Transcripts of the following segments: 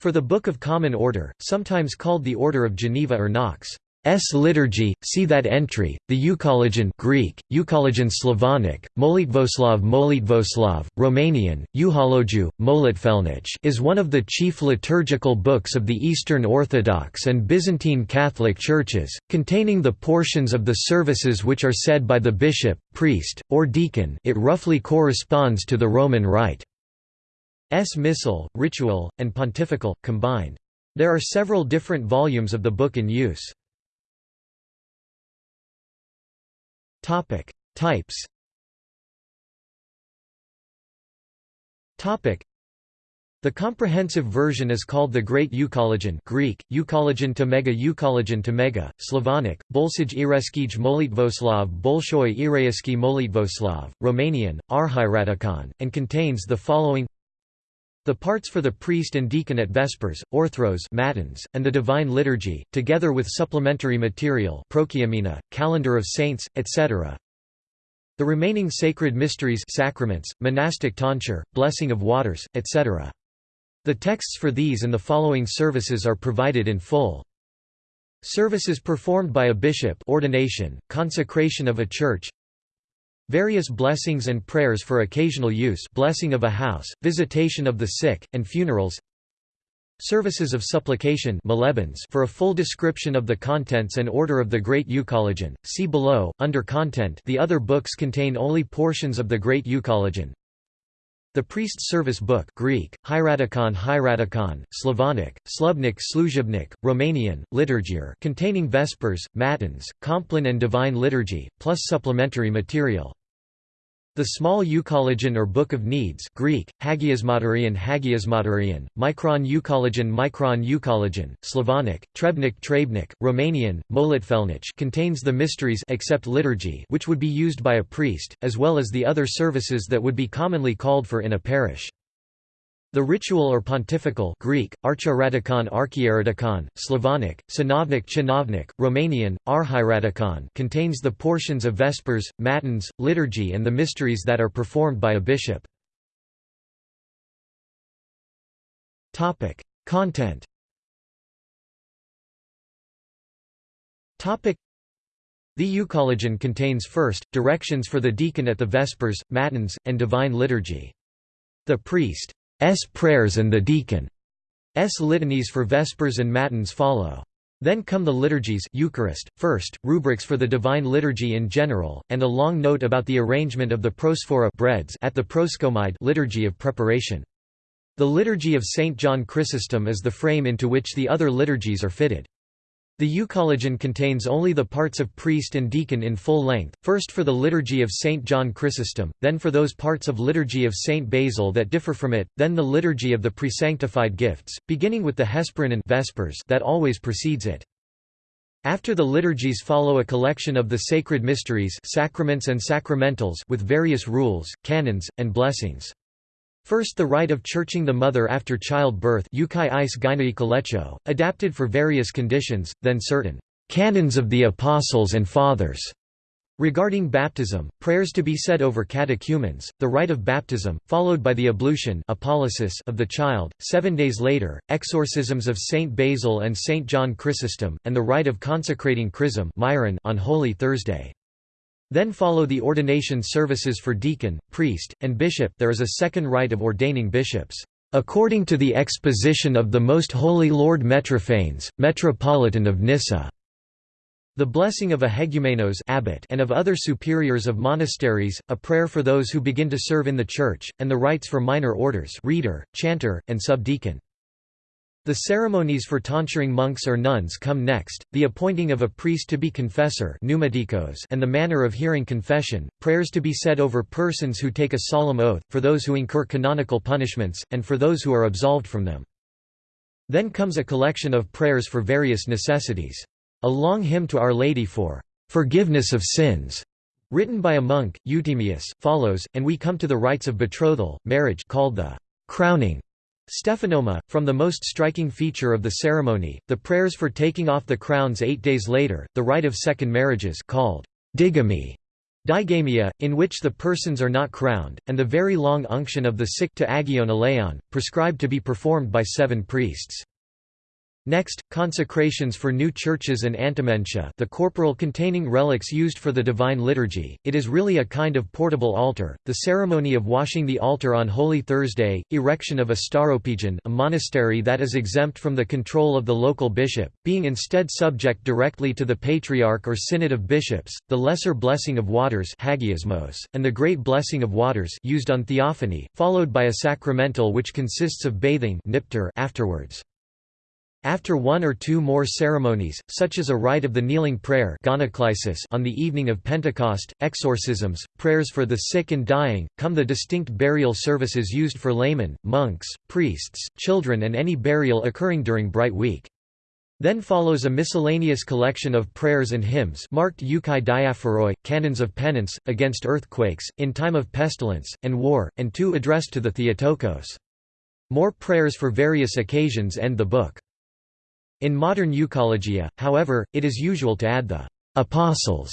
For the Book of Common Order, sometimes called the Order of Geneva or Knox. S liturgy, see that entry, the Euchologion Greek, Euchologion Slavonic, Molitvoslav Molitvoslav, Romanian, Euhologiu, Molitfelnich is one of the chief liturgical books of the Eastern Orthodox and Byzantine Catholic Churches, containing the portions of the services which are said by the bishop, priest, or deacon it roughly corresponds to the Roman Rite. S Missal, Ritual, and Pontifical, combined. There are several different volumes of the book in use. Topic: Types. Topic: The comprehensive version is called the Great Euchologion Greek, Euchologion to Mega Euchologion to Mega, Slavonic, Bolsij Ireskij Molitvoslav Bolshoi Ireyeski Molitvoslav, Romanian, Arhiratikon, and contains the following the parts for the priest and deacon at Vespers, Orthros Matins, and the Divine Liturgy, together with supplementary material Prokeimena, Calendar of Saints, etc. The remaining sacred mysteries sacraments, monastic tonsure, blessing of waters, etc. The texts for these and the following services are provided in full. Services performed by a bishop ordination, consecration of a church Various blessings and prayers for occasional use blessing of a house, visitation of the sick, and funerals Services of supplication for a full description of the contents and order of the Great Euchologion, see below, under Content the other books contain only portions of the Great Euchologion. The Priest's Service Book Greek, Hieratikon Hieratikon, Slavonic, Slubnik Sluzhibnik, Romanian, Liturgier containing Vespers, Matins, Compline and Divine Liturgy, plus supplementary material. The small Euchologion or Book of Needs Greek, Hagiasmaterian Hagiasmaterian, Micron Euchologion Micron Euchologion, Slavonic, Trebnik Trebnik, Romanian, Molitfelnich contains the mysteries except liturgy which would be used by a priest, as well as the other services that would be commonly called for in a parish. The ritual or pontifical Greek, Archiratikon Archieretikon, Slavonic, Synovnik Chinovnik, Romanian, Arhiratikon contains the portions of Vespers, Matins, liturgy and the mysteries that are performed by a bishop. Content The Euchologion contains first, directions for the deacon at the Vespers, Matins, and Divine Liturgy. The priest prayers and the deacon. S litanies for Vespers and Matins follow. Then come the liturgies Eucharist, first, rubrics for the Divine Liturgy in general, and a long note about the arrangement of the prosphora breads at the proskomide liturgy of preparation. The Liturgy of St. John Chrysostom is the frame into which the other liturgies are fitted. The Euchologion contains only the parts of priest and deacon in full length, first for the Liturgy of St. John Chrysostom, then for those parts of Liturgy of St. Basil that differ from it, then the Liturgy of the Presanctified Gifts, beginning with the Hesperin Vespers that always precedes it. After the liturgies follow a collection of the sacred mysteries sacraments and sacramentals with various rules, canons, and blessings. First the rite of churching the mother after childbirth adapted for various conditions, then certain «canons of the Apostles and Fathers» Regarding baptism, prayers to be said over catechumens, the rite of baptism, followed by the ablution of the child, seven days later, exorcisms of Saint Basil and Saint John Chrysostom, and the rite of consecrating chrism on Holy Thursday. Then follow the ordination services for deacon, priest, and bishop there is a second rite of ordaining bishops, "...according to the exposition of the Most Holy Lord Metrophanes, Metropolitan of Nyssa." The blessing of a hegumenos abbot and of other superiors of monasteries, a prayer for those who begin to serve in the church, and the rites for minor orders reader, chanter, and subdeacon. The ceremonies for tonsuring monks or nuns come next, the appointing of a priest to be confessor and the manner of hearing confession, prayers to be said over persons who take a solemn oath, for those who incur canonical punishments, and for those who are absolved from them. Then comes a collection of prayers for various necessities. A long hymn to Our Lady for "'forgiveness of sins' written by a monk, Euthymius, follows, and we come to the rites of betrothal, marriage called the "'crowning' Stephanoma, from the most striking feature of the ceremony, the prayers for taking off the crowns eight days later, the rite of second marriages called digamy, Digamia, in which the persons are not crowned, and the very long unction of the sick to agion eleon, prescribed to be performed by seven priests. Next, consecrations for new churches and antimentia the corporal containing relics used for the Divine Liturgy, it is really a kind of portable altar, the ceremony of washing the altar on Holy Thursday, erection of a stauropegion a monastery that is exempt from the control of the local bishop, being instead subject directly to the Patriarch or Synod of Bishops, the Lesser Blessing of Waters and the Great Blessing of Waters used on Theophany, followed by a sacramental which consists of bathing afterwards. After one or two more ceremonies, such as a rite of the kneeling prayer on the evening of Pentecost, exorcisms, prayers for the sick and dying, come the distinct burial services used for laymen, monks, priests, children and any burial occurring during Bright Week. Then follows a miscellaneous collection of prayers and hymns marked euchai diaphoroi, canons of penance, against earthquakes, in time of pestilence, and war, and two addressed to the Theotokos. More prayers for various occasions end the book. In modern euchologia, however, it is usual to add the «apostles»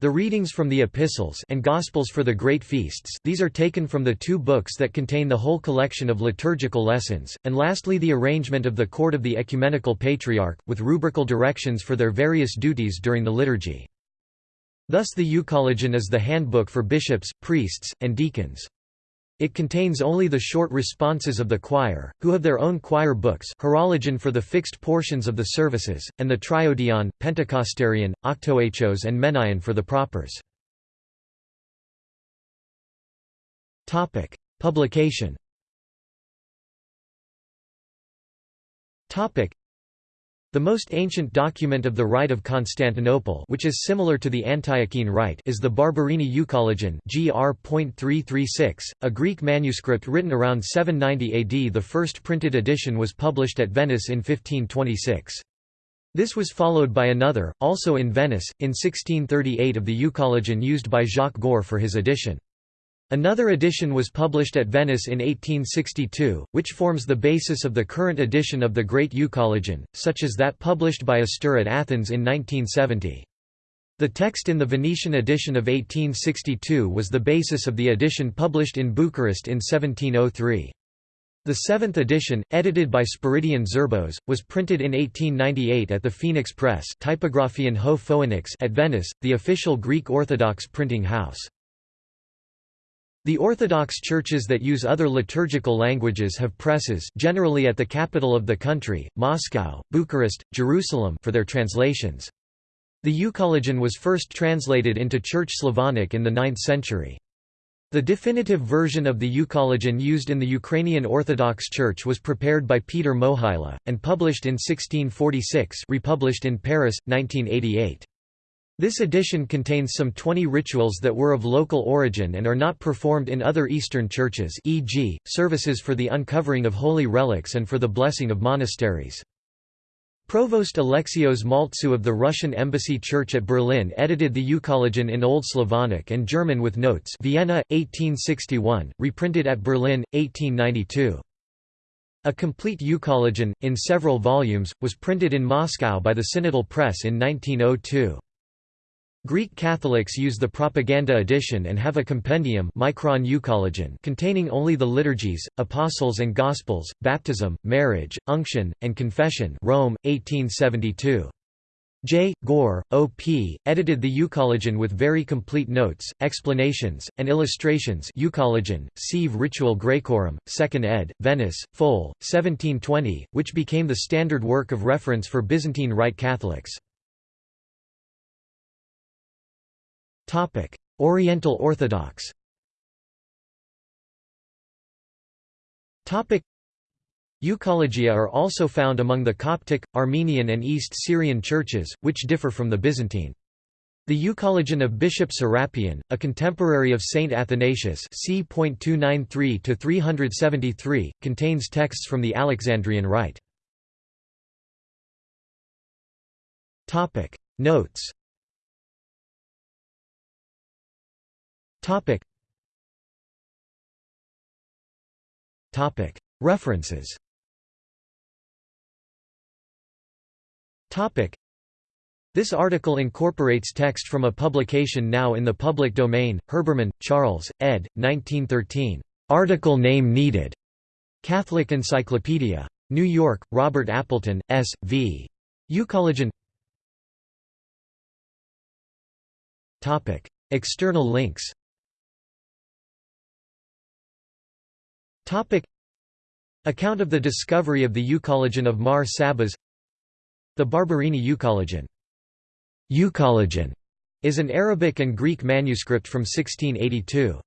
The readings from the epistles and gospels for the great feasts these are taken from the two books that contain the whole collection of liturgical lessons, and lastly the arrangement of the court of the ecumenical patriarch, with rubrical directions for their various duties during the liturgy. Thus the Euchologion is the handbook for bishops, priests, and deacons. It contains only the short responses of the choir, who have their own choir books horologion for the fixed portions of the services, and the triodion, pentecostarion, octoechos and menaion for the propers. Publication the most ancient document of the Rite of Constantinople which is similar to the Antiochene Rite is the Barberini Euchologion gr.336, a Greek manuscript written around 790 AD The first printed edition was published at Venice in 1526. This was followed by another, also in Venice, in 1638 of the Euchologion used by Jacques Goar for his edition. Another edition was published at Venice in 1862, which forms the basis of the current edition of the Great Euchologion, such as that published by Astir at Athens in 1970. The text in the Venetian edition of 1862 was the basis of the edition published in Bucharest in 1703. The seventh edition, edited by Spiridion Zerbos, was printed in 1898 at the Phoenix Press Typographion Ho Phoenix at Venice, the official Greek Orthodox printing house. The Orthodox churches that use other liturgical languages have presses generally at the capital of the country, Moscow, Bucharest, Jerusalem for their translations. The Euchologion was first translated into Church Slavonic in the 9th century. The definitive version of the Euchologion used in the Ukrainian Orthodox Church was prepared by Peter Mohyla, and published in 1646 republished in Paris, 1988. This edition contains some 20 rituals that were of local origin and are not performed in other Eastern churches e.g., services for the uncovering of holy relics and for the blessing of monasteries. Provost Alexios Maltzew of the Russian Embassy Church at Berlin edited the Euchologion in Old Slavonic and German with notes Vienna, 1861, reprinted at Berlin, 1892. A complete Euchologion, in several volumes, was printed in Moscow by the Synodal Press in 1902. Greek Catholics use the Propaganda edition and have a compendium Micron containing only the liturgies, apostles and gospels, baptism, marriage, unction, and confession Rome, 1872. J. Goar, O.P., edited the Euchologion with very complete notes, explanations, and illustrations Euchologion, Sive Ritual Graecorum, 2nd ed., Venice, Fol, 1720, which became the standard work of reference for Byzantine Rite Catholics. Topic: Oriental Orthodox. Topic: Euchologia are also found among the Coptic, Armenian and East Syrian churches, which differ from the Byzantine. The Euchologion of Bishop Serapion, a contemporary of Saint Athanasius c. contains texts from the Alexandrian Rite. Notes Topic. Topic. References. Topic. This article incorporates text from a publication now in the public domain, Herbermann, Charles, ed. 1913. Article name needed. Catholic Encyclopedia. New York, Robert Appleton, S. V. Euchologion External links Account of the discovery of the eucologion of Mar Sabas. The Barberini eucologion Eucologion is an Arabic and Greek manuscript from 1682.